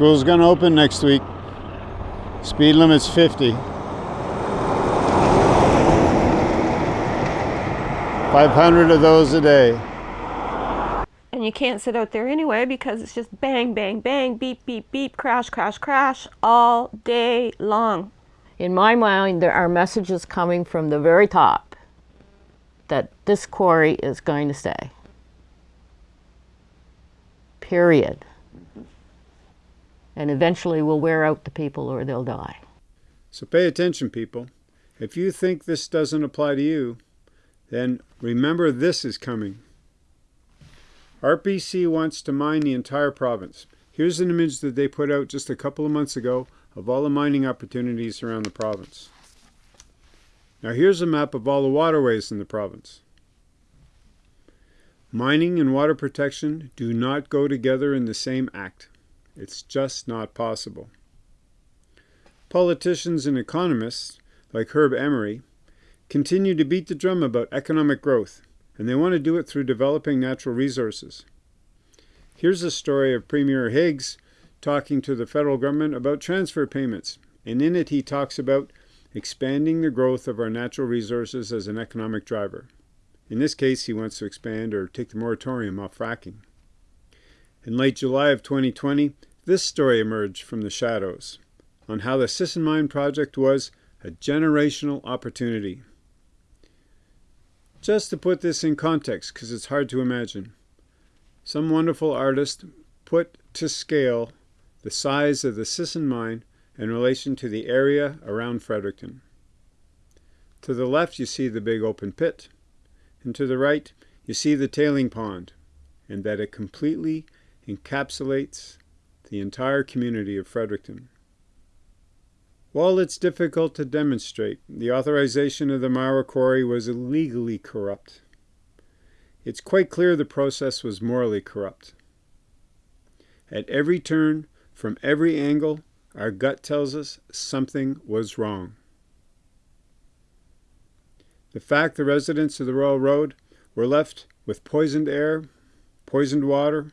School's gonna open next week. Speed limit's 50. 500 of those a day. And you can't sit out there anyway because it's just bang, bang, bang, beep, beep, beep, crash, crash, crash all day long. In my mind, there are messages coming from the very top that this quarry is going to stay. Period. And eventually will wear out the people or they'll die. So pay attention, people. If you think this doesn't apply to you, then remember this is coming. RPC wants to mine the entire province. Here's an image that they put out just a couple of months ago of all the mining opportunities around the province. Now here's a map of all the waterways in the province. Mining and water protection do not go together in the same act. It's just not possible. Politicians and economists, like Herb Emery, continue to beat the drum about economic growth, and they want to do it through developing natural resources. Here's a story of Premier Higgs talking to the federal government about transfer payments, and in it he talks about expanding the growth of our natural resources as an economic driver. In this case, he wants to expand or take the moratorium off fracking. In late July of 2020, this story emerged from the shadows on how the Sisson Mine project was a generational opportunity. Just to put this in context, because it's hard to imagine, some wonderful artist put to scale the size of the Sisson Mine in relation to the area around Fredericton. To the left you see the big open pit, and to the right you see the tailing pond, and that it completely encapsulates the entire community of Fredericton. While it's difficult to demonstrate, the authorization of the Myra Quarry was illegally corrupt. It's quite clear the process was morally corrupt. At every turn, from every angle, our gut tells us something was wrong. The fact the residents of the Royal Road were left with poisoned air, poisoned water,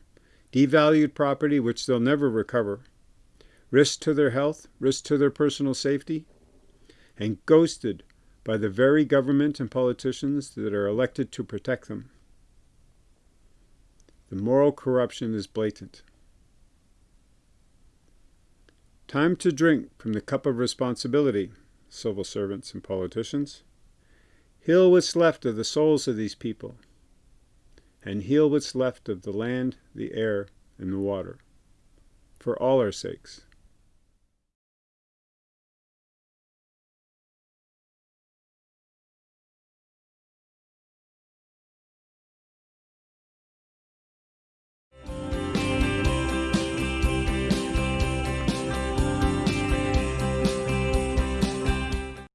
devalued property which they'll never recover, risk to their health, risk to their personal safety, and ghosted by the very government and politicians that are elected to protect them. The moral corruption is blatant. Time to drink from the cup of responsibility, civil servants and politicians. Heal what's left of the souls of these people, and heal what's left of the land, the air, and the water, for all our sakes.